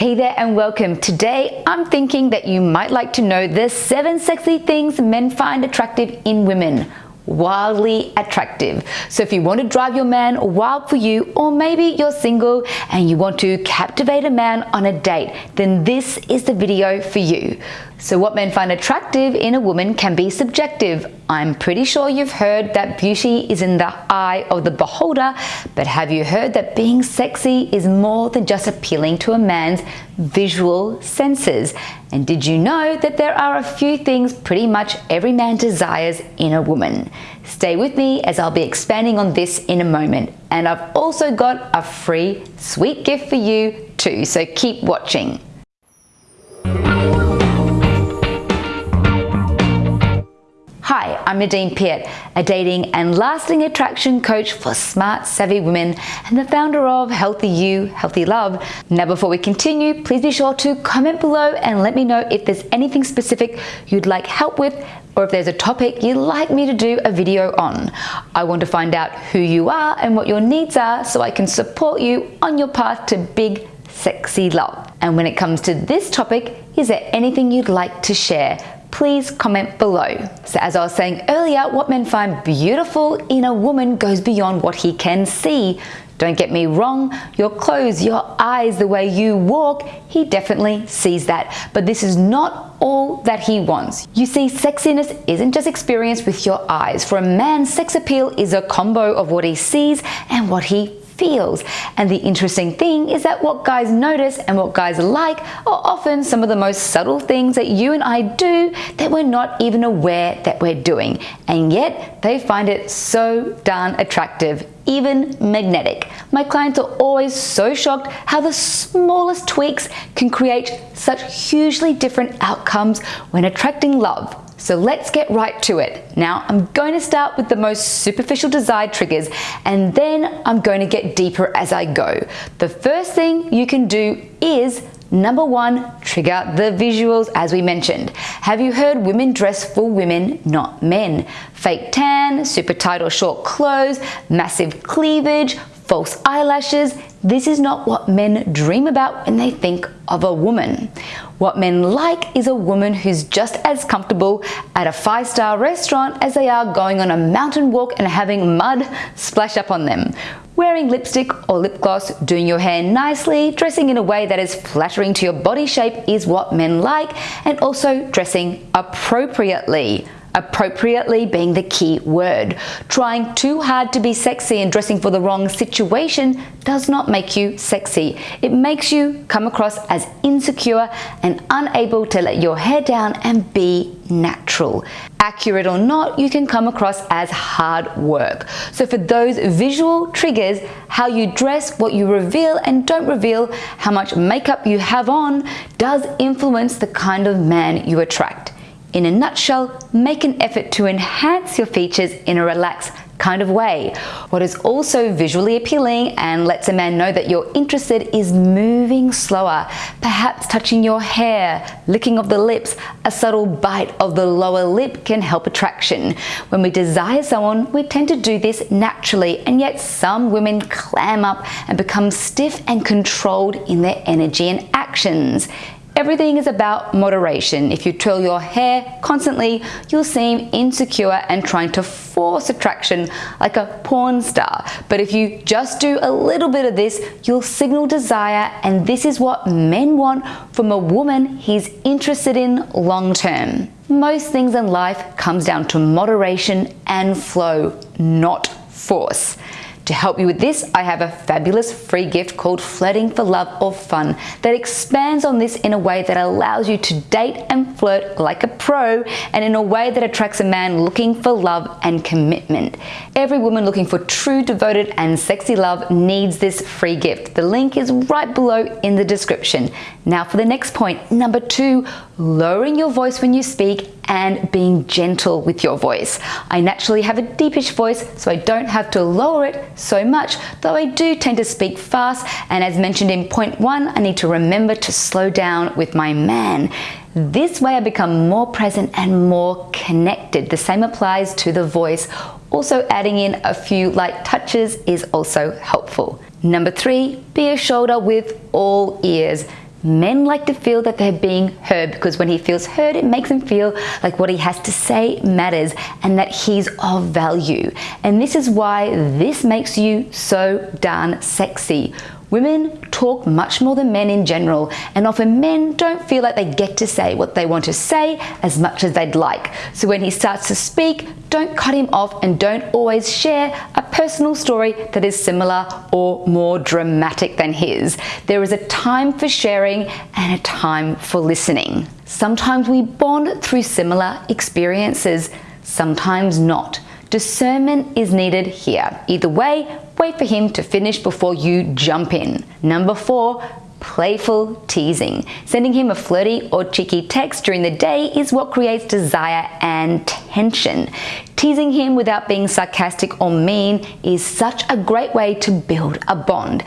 Hey there and welcome. Today I'm thinking that you might like to know the seven sexy things men find attractive in women wildly attractive. So if you want to drive your man wild for you, or maybe you're single and you want to captivate a man on a date, then this is the video for you. So what men find attractive in a woman can be subjective. I'm pretty sure you've heard that beauty is in the eye of the beholder, but have you heard that being sexy is more than just appealing to a man's visual senses? And did you know that there are a few things pretty much every man desires in a woman? Stay with me as I'll be expanding on this in a moment. And I've also got a free sweet gift for you too, so keep watching. I'm Nadine Piat, a dating and lasting attraction coach for smart, savvy women and the founder of Healthy You, Healthy Love. Now, before we continue, please be sure to comment below and let me know if there's anything specific you'd like help with or if there's a topic you'd like me to do a video on. I want to find out who you are and what your needs are so I can support you on your path to big, sexy love. And when it comes to this topic, is there anything you'd like to share? Please comment below. So as I was saying earlier, what men find beautiful in a woman goes beyond what he can see. Don't get me wrong, your clothes, your eyes, the way you walk, he definitely sees that. But this is not all that he wants. You see, sexiness isn't just experienced with your eyes. For a man, sex appeal is a combo of what he sees and what he feels. And the interesting thing is that what guys notice and what guys like are often some of the most subtle things that you and I do that we're not even aware that we're doing. And yet they find it so darn attractive even magnetic. My clients are always so shocked how the smallest tweaks can create such hugely different outcomes when attracting love. So let's get right to it. Now I'm going to start with the most superficial desire triggers and then I'm going to get deeper as I go. The first thing you can do is Number one, trigger the visuals as we mentioned. Have you heard women dress for women, not men? Fake tan, super tight or short clothes, massive cleavage, false eyelashes. This is not what men dream about when they think of a woman. What men like is a woman who's just as comfortable at a five-star restaurant as they are going on a mountain walk and having mud splash up on them. Wearing lipstick or lip gloss, doing your hair nicely, dressing in a way that is flattering to your body shape is what men like, and also dressing appropriately appropriately being the key word. Trying too hard to be sexy and dressing for the wrong situation does not make you sexy. It makes you come across as insecure and unable to let your hair down and be natural. Accurate or not, you can come across as hard work. So for those visual triggers, how you dress, what you reveal and don't reveal, how much makeup you have on, does influence the kind of man you attract. In a nutshell, make an effort to enhance your features in a relaxed kind of way. What is also visually appealing and lets a man know that you're interested is moving slower, perhaps touching your hair, licking of the lips, a subtle bite of the lower lip can help attraction. When we desire someone, we tend to do this naturally and yet some women clam up and become stiff and controlled in their energy and actions. Everything is about moderation. If you twirl your hair constantly, you'll seem insecure and trying to force attraction like a porn star. But if you just do a little bit of this, you'll signal desire and this is what men want from a woman he's interested in long term. Most things in life comes down to moderation and flow, not force. To help you with this, I have a fabulous free gift called Flirting for Love or Fun that expands on this in a way that allows you to date and flirt like a pro and in a way that attracts a man looking for love and commitment. Every woman looking for true, devoted and sexy love needs this free gift. The link is right below in the description. Now for the next point, number two, lowering your voice when you speak and being gentle with your voice. I naturally have a deepish voice, so I don't have to lower it so much, though I do tend to speak fast. And as mentioned in point one, I need to remember to slow down with my man. This way I become more present and more connected. The same applies to the voice. Also adding in a few light touches is also helpful. Number three, be a shoulder with all ears. Men like to feel that they're being heard because when he feels heard, it makes him feel like what he has to say matters and that he's of value. And this is why this makes you so darn sexy. Women talk much more than men in general, and often men don't feel like they get to say what they want to say as much as they'd like. So when he starts to speak, don't cut him off and don't always share personal story that is similar or more dramatic than his. There is a time for sharing and a time for listening. Sometimes we bond through similar experiences, sometimes not. Discernment is needed here. Either way, wait for him to finish before you jump in. Number four, playful teasing. Sending him a flirty or cheeky text during the day is what creates desire and tension. Teasing him without being sarcastic or mean is such a great way to build a bond.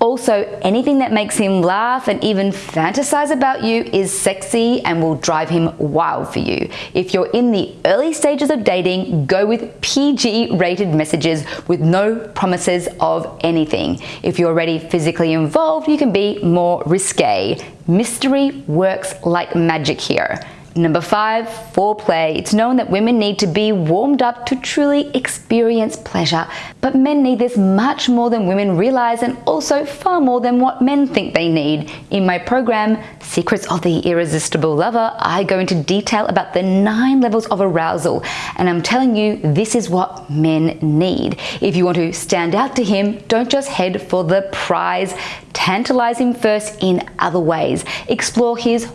Also, anything that makes him laugh and even fantasize about you is sexy and will drive him wild for you. If you're in the early stages of dating, go with PG rated messages with no promises of anything. If you're already physically involved, you can be more risque. Mystery works like magic here. Number five, foreplay. It's known that women need to be warmed up to truly experience pleasure, but men need this much more than women realize and also far more than what men think they need. In my program, Secrets of the Irresistible Lover, I go into detail about the nine levels of arousal, and I'm telling you, this is what men need. If you want to stand out to him, don't just head for the prize. Tantalize him first in other ways. Explore his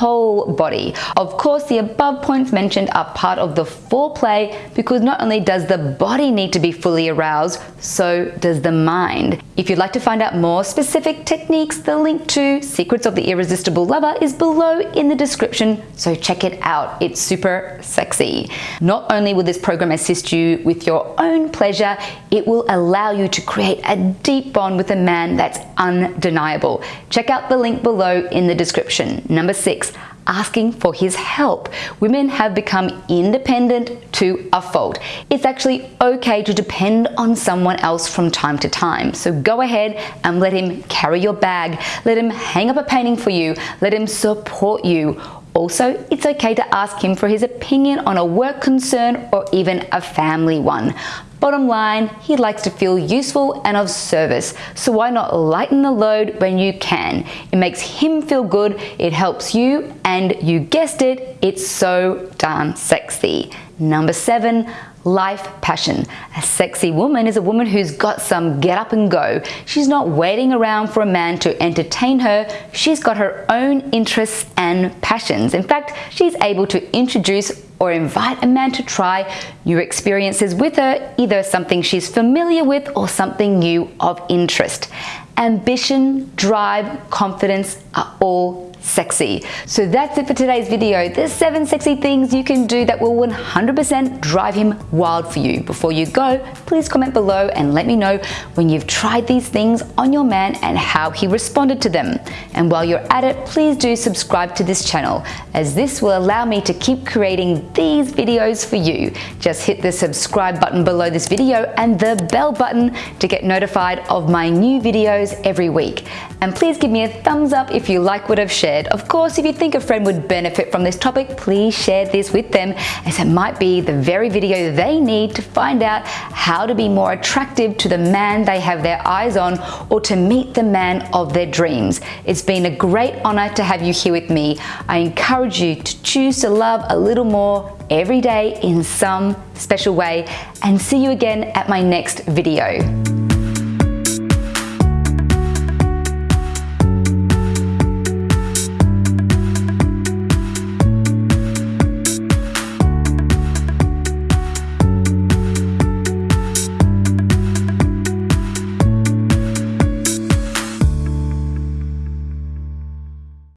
whole body. Of course, the above points mentioned are part of the foreplay because not only does the body need to be fully aroused, so does the mind. If you'd like to find out more specific techniques, the link to Secrets of the Irresistible Lover is below in the description, so check it out. It's super sexy. Not only will this program assist you with your own pleasure, it will allow you to create a deep bond with a man that's undeniable. Check out the link below in the description. Number six, asking for his help. Women have become independent to a fault. It's actually okay to depend on someone else from time to time. So go ahead and let him carry your bag. Let him hang up a painting for you. Let him support you. Also, it's okay to ask him for his opinion on a work concern or even a family one. Bottom line, he likes to feel useful and of service, so why not lighten the load when you can? It makes him feel good, it helps you, and you guessed it, it's so darn sexy. Number seven, life passion. A sexy woman is a woman who's got some get up and go. She's not waiting around for a man to entertain her. She's got her own interests and passions. In fact, she's able to introduce or invite a man to try new experiences with her, either something she's familiar with or something new of interest. Ambition, drive, confidence are all sexy. So that's it for today's video. There's seven sexy things you can do that will 100% drive him wild for you. Before you go, please comment below and let me know when you've tried these things on your man and how he responded to them. And while you're at it, please do subscribe to this channel as this will allow me to keep creating these videos for you. Just hit the subscribe button below this video and the bell button to get notified of my new videos every week. And please give me a thumbs up if you like what I've shared Of course, if you think a friend would benefit from this topic, please share this with them as it might be the very video they need to find out how to be more attractive to the man they have their eyes on or to meet the man of their dreams. It's been a great honor to have you here with me. I encourage you to choose to love a little more every day in some special way and see you again at my next video.